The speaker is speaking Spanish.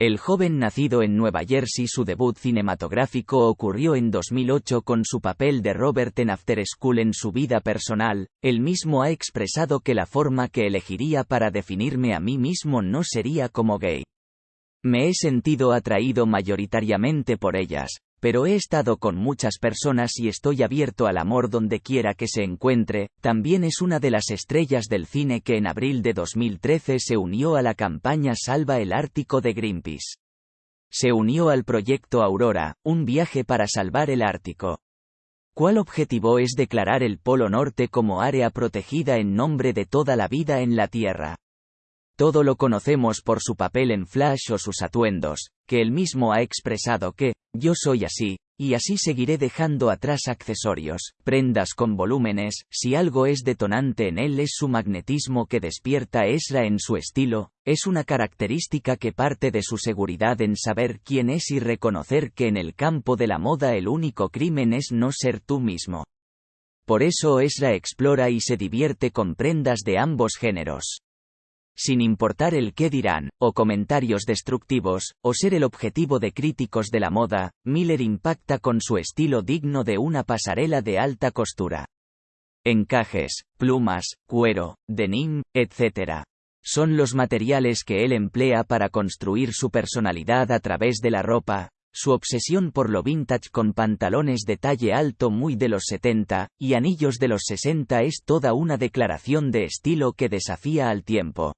El joven nacido en Nueva Jersey su debut cinematográfico ocurrió en 2008 con su papel de Robert en After School en su vida personal, él mismo ha expresado que la forma que elegiría para definirme a mí mismo no sería como gay. Me he sentido atraído mayoritariamente por ellas, pero he estado con muchas personas y estoy abierto al amor donde quiera que se encuentre, también es una de las estrellas del cine que en abril de 2013 se unió a la campaña Salva el Ártico de Greenpeace. Se unió al proyecto Aurora, un viaje para salvar el Ártico. ¿Cuál objetivo es declarar el Polo Norte como área protegida en nombre de toda la vida en la Tierra? Todo lo conocemos por su papel en Flash o sus atuendos, que él mismo ha expresado que, yo soy así, y así seguiré dejando atrás accesorios, prendas con volúmenes, si algo es detonante en él es su magnetismo que despierta Esra en su estilo, es una característica que parte de su seguridad en saber quién es y reconocer que en el campo de la moda el único crimen es no ser tú mismo. Por eso Esra explora y se divierte con prendas de ambos géneros sin importar el qué dirán, o comentarios destructivos, o ser el objetivo de críticos de la moda, Miller impacta con su estilo digno de una pasarela de alta costura. Encajes, plumas, cuero, denim, etc. Son los materiales que él emplea para construir su personalidad a través de la ropa, su obsesión por lo vintage con pantalones de talle alto muy de los 70, y anillos de los 60 es toda una declaración de estilo que desafía al tiempo.